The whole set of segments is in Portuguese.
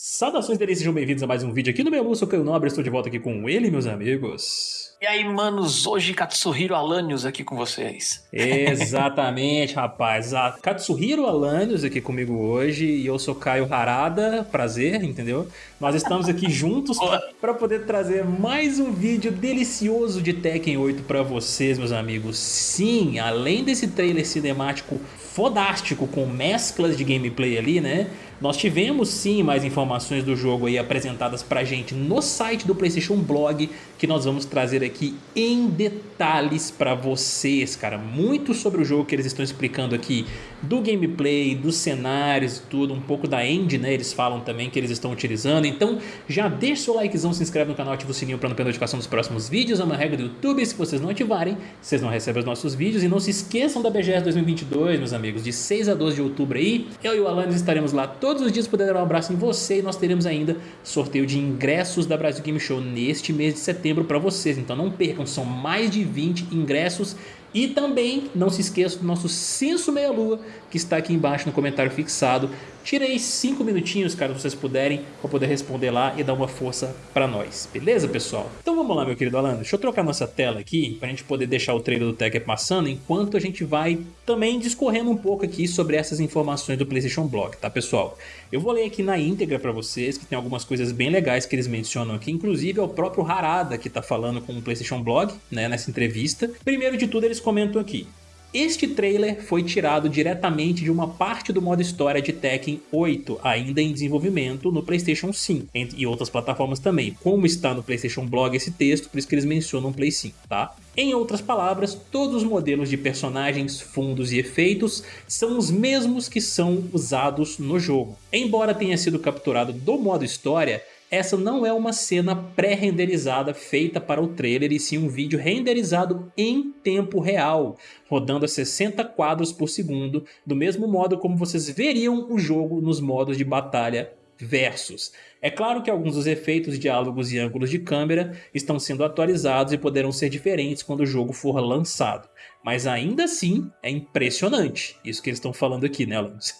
Saudações delícias, sejam bem-vindos a mais um vídeo aqui no meu Lúcio Caio Nobre. Estou de volta aqui com ele, meus amigos. E aí, manos, hoje Katsuhiro Alanios aqui com vocês. Exatamente, rapaz. A Katsuhiro Alanios aqui comigo hoje e eu sou Caio Harada, prazer, entendeu? Nós estamos aqui juntos para poder trazer mais um vídeo delicioso de Tekken 8 para vocês, meus amigos. Sim, além desse trailer cinemático fodástico com mesclas de gameplay ali, né? Nós tivemos sim mais informações do jogo aí apresentadas pra gente no site do PlayStation Blog que nós vamos trazer aqui em detalhes pra vocês, cara. Muito sobre o jogo que eles estão explicando aqui, do gameplay, dos cenários e tudo, um pouco da engine, né? Eles falam também que eles estão utilizando. Então já deixa seu likezão, se inscreve no canal, ativa o sininho pra não perder notificação dos próximos vídeos. É uma regra do YouTube, se vocês não ativarem, vocês não recebem os nossos vídeos. E não se esqueçam da BGS 2022, meus amigos, de 6 a 12 de outubro aí. Eu e o Alanis estaremos lá todos os dias poder dar um abraço em você e nós teremos ainda sorteio de ingressos da Brasil Game Show neste mês de setembro para vocês. Então não percam, são mais de 20 ingressos e também não se esqueça do nosso Censo Meia Lua, que está aqui embaixo no comentário fixado. Tirei 5 minutinhos, caso vocês puderem, para poder responder lá e dar uma força para nós. Beleza, pessoal? Então vamos lá, meu querido Alan. Deixa eu trocar nossa tela aqui, para a gente poder deixar o trailer do Tekken passando, enquanto a gente vai também discorrendo um pouco aqui sobre essas informações do PlayStation Blog, tá, pessoal? Eu vou ler aqui na íntegra para vocês, que tem algumas coisas bem legais que eles mencionam aqui, inclusive é o próprio Harada que está falando com o PlayStation Blog, né, nessa entrevista. Primeiro de tudo, eles comentam aqui. Este trailer foi tirado diretamente de uma parte do modo história de Tekken 8, ainda em desenvolvimento no Playstation 5 e outras plataformas também. Como está no Playstation Blog esse texto, por isso que eles mencionam Play 5, tá? Em outras palavras, todos os modelos de personagens, fundos e efeitos são os mesmos que são usados no jogo. Embora tenha sido capturado do modo história, essa não é uma cena pré-renderizada feita para o trailer e sim um vídeo renderizado em tempo real, rodando a 60 quadros por segundo, do mesmo modo como vocês veriam o jogo nos modos de batalha versus. É claro que alguns dos efeitos, diálogos e ângulos de câmera estão sendo atualizados e poderão ser diferentes quando o jogo for lançado. Mas ainda assim, é impressionante isso que eles estão falando aqui, né, Lance?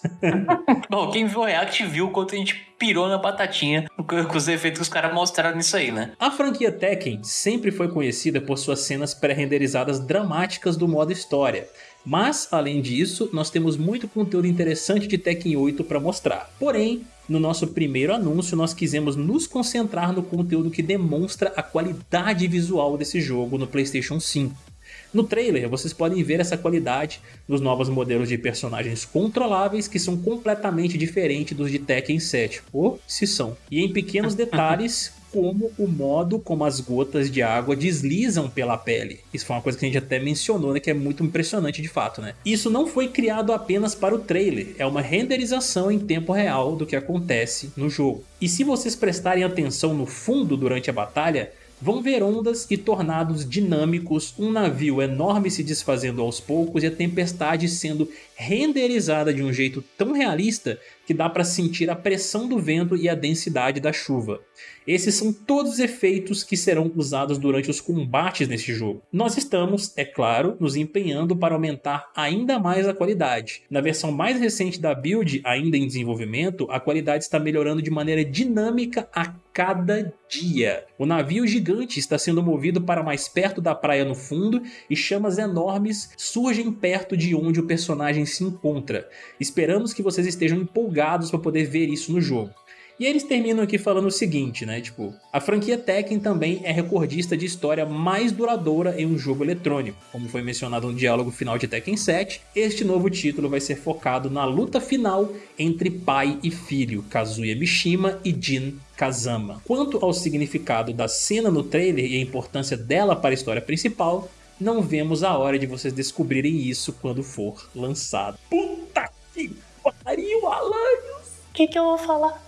Bom, quem viu o React viu o quanto a gente pirou na batatinha com os efeitos que os caras mostraram nisso aí, né? A franquia Tekken sempre foi conhecida por suas cenas pré-renderizadas dramáticas do modo história. Mas, além disso, nós temos muito conteúdo interessante de Tekken 8 para mostrar. Porém, no nosso primeiro anúncio, nós quisemos nos concentrar no conteúdo que demonstra a qualidade visual desse jogo no PlayStation 5. No trailer, vocês podem ver essa qualidade nos novos modelos de personagens controláveis que são completamente diferentes dos de Tekken 7, ou se são. E em pequenos detalhes, como o modo como as gotas de água deslizam pela pele. Isso foi uma coisa que a gente até mencionou, né, que é muito impressionante de fato, né? Isso não foi criado apenas para o trailer, é uma renderização em tempo real do que acontece no jogo. E se vocês prestarem atenção no fundo durante a batalha, Vão ver ondas e tornados dinâmicos, um navio enorme se desfazendo aos poucos e a tempestade sendo renderizada de um jeito tão realista que dá para sentir a pressão do vento e a densidade da chuva. Esses são todos os efeitos que serão usados durante os combates neste jogo. Nós estamos, é claro, nos empenhando para aumentar ainda mais a qualidade. Na versão mais recente da build, ainda em desenvolvimento, a qualidade está melhorando de maneira dinâmica a cada dia. O navio gigante está sendo movido para mais perto da praia no fundo e chamas enormes surgem perto de onde o personagem se encontra. Esperamos que vocês estejam empolgados para poder ver isso no jogo. E eles terminam aqui falando o seguinte, né? Tipo, a franquia Tekken também é recordista de história mais duradoura em um jogo eletrônico. Como foi mencionado no diálogo final de Tekken 7, este novo título vai ser focado na luta final entre pai e filho, Kazuya Mishima e Jin Kazama. Quanto ao significado da cena no trailer e a importância dela para a história principal, não vemos a hora de vocês descobrirem isso quando for lançado. Puta que pariu, Alanios! O que, que eu vou falar?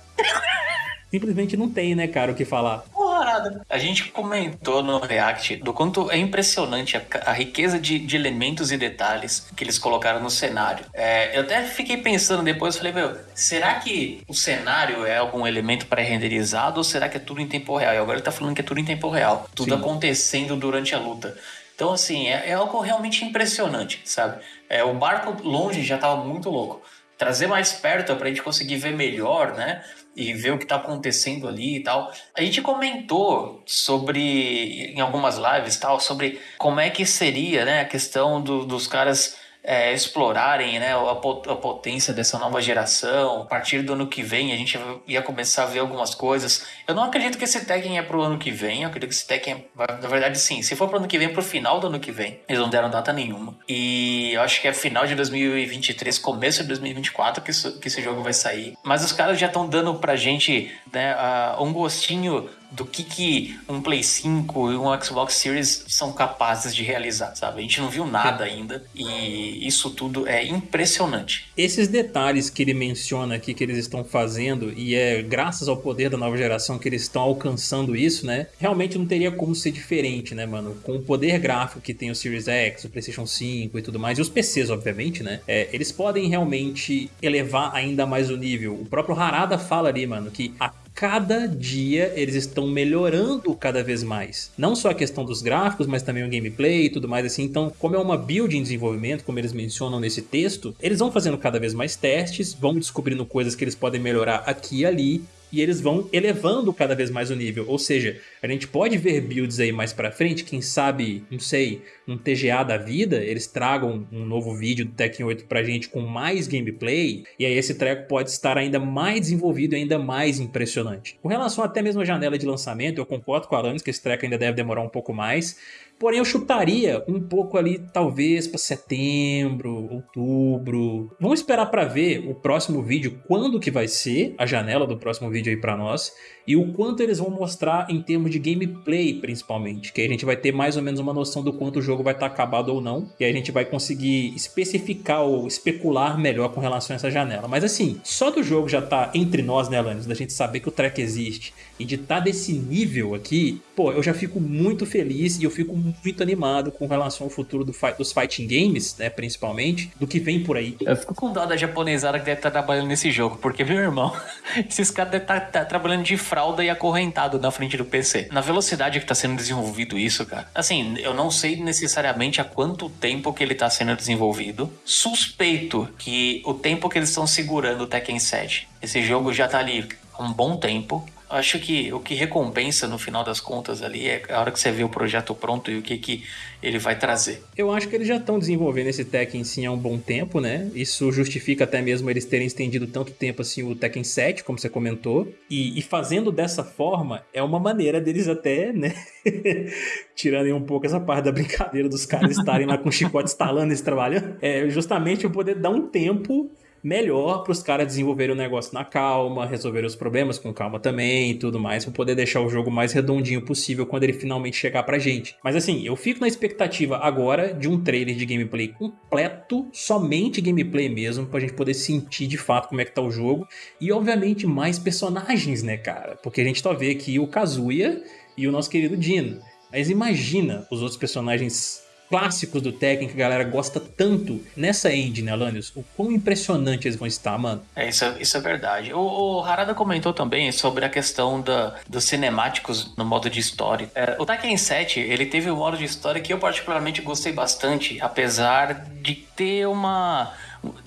Simplesmente não tem, né, cara, o que falar. Porrada. A gente comentou no React do quanto é impressionante a, a riqueza de, de, elementos e detalhes que eles colocaram no cenário. É, eu até fiquei pensando depois, falei, meu, será que o cenário é algum elemento pré-renderizado ou será que é tudo em tempo real? E agora ele tá falando que é tudo em tempo real, tudo Sim. acontecendo durante a luta. Então, assim, é, é algo realmente impressionante, sabe? É, o barco longe já tava muito louco trazer mais perto para a gente conseguir ver melhor, né? E ver o que está acontecendo ali e tal. A gente comentou sobre, em algumas lives tal, sobre como é que seria né, a questão do, dos caras é, explorarem né, a, potência dessa nova geração. A partir do ano que vem, a gente ia começar a ver algumas coisas. Eu não acredito que esse Tekken é pro ano que vem. Eu acredito que esse Tekken, é, na verdade, sim. Se for pro ano que vem, pro final do ano que vem. Eles não deram data nenhuma. E eu acho que é final de 2023, começo de 2024 que, isso, que esse jogo vai sair. Mas os caras já estão dando pra gente né, uh, um gostinho do que, que um Play 5 e um Xbox Series são capazes de realizar, sabe? A gente não viu nada ainda e isso tudo é impressionante. Esses detalhes que ele menciona aqui que eles estão fazendo e é graças ao poder da nova geração que eles estão alcançando isso, né? Realmente não teria como ser diferente, né, mano? Com o poder gráfico que tem o Series X, o PlayStation 5 e tudo mais, e os PCs, obviamente, né? É, eles podem realmente elevar ainda mais o nível. O próprio Harada fala ali, mano, que a cada dia eles estão melhorando cada vez mais. Não só a questão dos gráficos, mas também o gameplay e tudo mais assim. Então, como é uma build em desenvolvimento, como eles mencionam nesse texto, eles vão fazendo cada vez mais testes, vão descobrindo coisas que eles podem melhorar aqui e ali, e eles vão elevando cada vez mais o nível. Ou seja, a gente pode ver builds aí mais pra frente, quem sabe, não sei, um TGA da vida, eles tragam um novo vídeo do Tekken 8 pra gente com mais gameplay, e aí esse treco pode estar ainda mais desenvolvido e ainda mais impressionante. Com relação até mesmo à janela de lançamento, eu concordo com a Alanis que esse treco ainda deve demorar um pouco mais, Porém, eu chutaria um pouco ali, talvez para setembro, outubro. Vamos esperar para ver o próximo vídeo, quando que vai ser a janela do próximo vídeo aí para nós e o quanto eles vão mostrar em termos de gameplay, principalmente. Que aí a gente vai ter mais ou menos uma noção do quanto o jogo vai estar tá acabado ou não. E aí a gente vai conseguir especificar ou especular melhor com relação a essa janela. Mas assim, só do jogo já tá entre nós, né, Alanis? Da gente saber que o track existe e de estar tá desse nível aqui, pô, eu já fico muito feliz e eu fico muito animado com relação ao futuro do fight, dos fighting games, né, principalmente, do que vem por aí. Eu fico com dó da japonesada que deve estar tá trabalhando nesse jogo, porque, meu irmão, esses caras devem estar tá, tá trabalhando de fralda e acorrentado na frente do PC. Na velocidade que está sendo desenvolvido isso, cara. Assim, eu não sei necessariamente há quanto tempo que ele está sendo desenvolvido. Suspeito que o tempo que eles estão segurando o Tekken 7, esse jogo já está ali há um bom tempo acho que o que recompensa no final das contas ali é a hora que você vê o projeto pronto e o que, que ele vai trazer. Eu acho que eles já estão desenvolvendo esse Tekken sim há um bom tempo, né? Isso justifica até mesmo eles terem estendido tanto tempo assim o Tekken 7, como você comentou. E, e fazendo dessa forma é uma maneira deles até, né? Tirando um pouco essa parte da brincadeira dos caras estarem lá com chicote estalando e trabalhando. É justamente o poder dar um tempo melhor para os caras desenvolverem o negócio na calma, resolver os problemas com calma também e tudo mais, para poder deixar o jogo mais redondinho possível quando ele finalmente chegar pra gente. Mas assim, eu fico na expectativa agora de um trailer de gameplay completo, somente gameplay mesmo, pra gente poder sentir de fato como é que tá o jogo e obviamente mais personagens, né, cara? Porque a gente tá vendo aqui o Kazuya e o nosso querido Dino. Mas imagina os outros personagens clássicos do Tekken que a galera gosta tanto nessa engine, Alanios, o quão impressionante eles vão estar, mano. É, isso, é, isso é verdade. O, o Harada comentou também sobre a questão da, dos cinemáticos no modo de história. É, o Tekken 7, ele teve um modo de história que eu particularmente gostei bastante, apesar de ter uma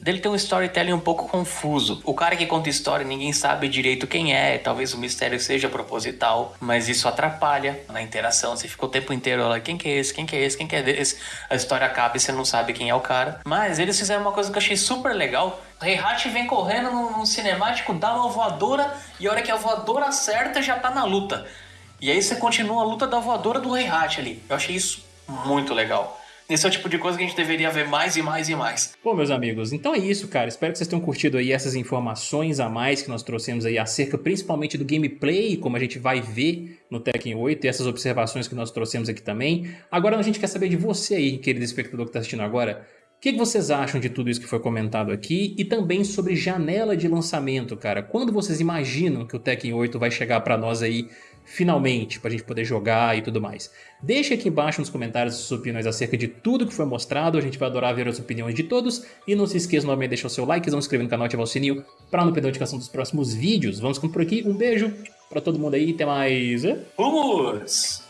dele tem um storytelling um pouco confuso. O cara que conta história, ninguém sabe direito quem é, talvez o mistério seja proposital, mas isso atrapalha na interação. Você fica o tempo inteiro lá, quem que é esse, quem que é esse, quem que é esse? A história acaba e você não sabe quem é o cara. Mas eles fizeram uma coisa que eu achei super legal. Heihachi vem correndo num, cinemático, dá uma voadora e a hora que a voadora acerta já tá na luta. E aí você continua a luta da voadora do Heihachi ali. Eu achei isso muito legal. Esse é o tipo de coisa que a gente deveria ver mais e mais e mais. Bom, meus amigos, então é isso, cara. Espero que vocês tenham curtido aí essas informações a mais que nós trouxemos aí acerca principalmente do gameplay, como a gente vai ver no Tekken 8 e essas observações que nós trouxemos aqui também. Agora a gente quer saber de você aí, querido espectador que está assistindo agora. O que, vocês acham de tudo isso que foi comentado aqui e também sobre janela de lançamento, cara? Quando vocês imaginam que o Tekken 8 vai chegar para nós aí finalmente, para a gente poder jogar e tudo mais. Deixe aqui embaixo nos comentários suas opiniões acerca de tudo que foi mostrado, a gente vai adorar ver as opiniões de todos, e não se esqueça novamente de deixar o seu like, se inscrever no canal e ativar o sininho para não perder a notificação dos próximos vídeos. Vamos por aqui, um beijo para todo mundo aí, até mais... Vamos!